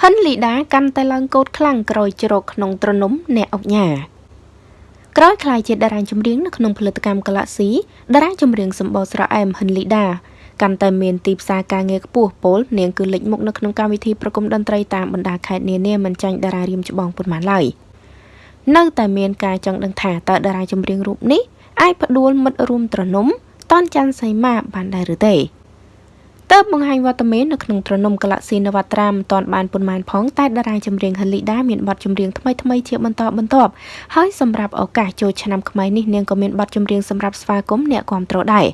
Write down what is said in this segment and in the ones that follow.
ហិនលីដាកាន់តែឡើងកោតខ្លាំងក្រោយជ្រកក្នុងត្រនំអ្នកអុកញ៉ាក្រោយខ្លាយជាតារាចម្រៀងនៅក្នុងផលិតកម្ម Galaxy តារាចម្រៀងសម្បូរស្រអែមហិនលីដាកាន់តែមានទីផ្សារការងារខ្ពស់ពលនាងគឺលេចមុខនៅក្នុងកម្មវិធីប្រគំតន្ត្រីតាមបណ្ដាខេត្តនានាមិនចាញ់តារារៀមច្បងប៉ុន្មានឡើយនៅតែមានការចង់ដឹងថាតើតារាចម្រៀងរូបនេះអាចផ្ដួលមិត្តរួមត្រនំតនច័ន្ទសីមាបានដែរឬទេ តើបង្ហាញវត្តមាននៅក្នុងត្រនំ Galaxy នវត្រាមមិនទាន់បានប៉ុន្មានផងតែតារាចម្រៀងហលីដាមានបទចម្រៀងថ្មីថ្មីជាបន្តបន្ទាប់ហើយសម្រាប់ឱកាសចូលឆ្នាំថ្មីនេះនាងក៏មានបទចម្រៀងសម្រាប់ស្វាគមន៍អ្នកគាំទ្រដែរ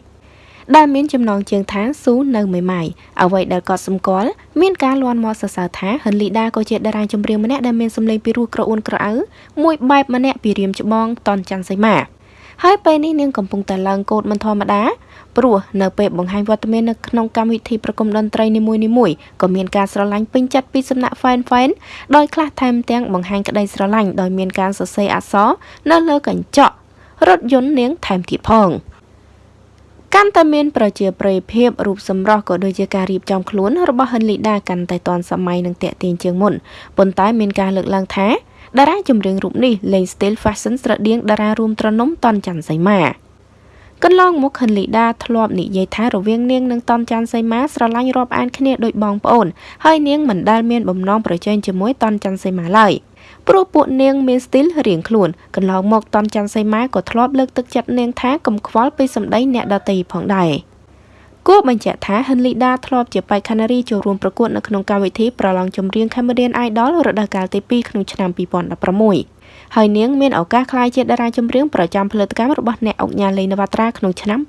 ដែលមានចំណងជើងថាស៊ូនៅមេម៉ាយអ្វីដែលគាត់សម្គាល់មានការលន់មកសរសើរថាហិនលីដាក៏ជាតារាចម្រៀងម្នាក់ដែលមានសម្លេងពីរោះក្រអួនក្រអៅមួយបែបម្នាក់ពីរៀមច្បងតនច័ន្ទសីមា ហើយពេលនេះនាងកំពុងតែឡើងកោតមិនធម្មតាព្រោះនៅពេលបង្ហាញវត្តមាននៅក្នុងកម្មវិធីប្រគំតន្ត្រីនីមួយៗក៏មានការស្រឡាញ់ពេញចិត្តពីសំណាក់ fan fan ដោយខ្លះថែមទាំងបង្ហាញក្តីស្រឡាញ់ដោយមានការសរសេរអក្សរនៅលើកញ្ចក់រថយន្តនាងថែមទៀតផងកាន់តែមានប្រជាប្រិយភាពរូបសម្រស់ក៏ដូចជាការរៀបចំខ្លួនរបស់ហិនលីដាកាន់តែទាន់សម័យនិងតាក់ទាញជាងមុនប៉ុន្តែមានការលើកឡើងថា តារាចម្រៀងរូបនេះលេង style fashion ស្រដៀងតារារួមត្រនំតនច័ន្ទសីមាកន្លងមកខិនលីដាធ្លាប់និយាយថារវាងនាងនិងតនច័ន្ទសីមាស្រឡាញ់រាប់អានគ្នាដូចបងប្អូនហើយនាងមិនដែលមានបំណងប្រជែងជាមួយតនច័ន្ទសីមាឡើយព្រោះពួកនាងមានស្ទីលរៀងខ្លួនកន្លងមកតនច័ន្ទសីមាក៏ធ្លាប់លើកទឹកចិត្តនាងថាកុំខ្វល់ពីសម្ដីអ្នកដទៃផងដែរ គួរបញ្ជាក់ថាហិនលីដាធ្លាប់ជាបេក្ខនារីចូលរួមប្រកួតនៅក្នុងកម្មវិធីប្រឡងចម្រៀង Cambodian Idol រដូវកាលទី2ក្នុងឆ្នាំ2016ហើយនាងមានឱកាសក្លាយជាតារាចម្រៀងប្រចាំផលិតកម្មរបស់អ្នកអុកញ៉ាលេងនវត្រាក្នុងឆ្នាំ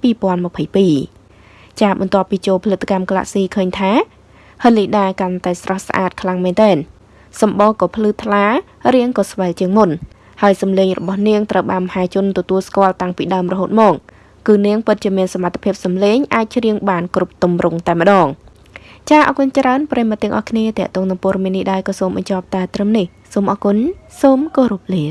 2022ចាបន្ទាប់ពីចូលផលិតកម្ម Galaxy ឃើញថាហិនលីដាកាន់តែស្រស់ស្អាតខ្លាំងមែនទែនសម្បកក៏ភ្លឺថ្លារាងក៏ស្វែលជាងមុនហើយសម្លេងរបស់នាងត្រូវបានមហាជនទទួលស្គាល់តាំងពីដើមរហូតមក គឺនាងពិតជាមានសមត្ថភាពសម្លេងអាចច្រៀងបានគ្រប់ទម្រង់តែម្ដងចាអរគុណច្រើនប្រិមត្តទាំងអស់គ្នាតេតងនឹងព័ត៌មាននេះដែរក៏សូមបញ្ចប់តែត្រឹមនេះសូមអរគុណសូមគោរពលា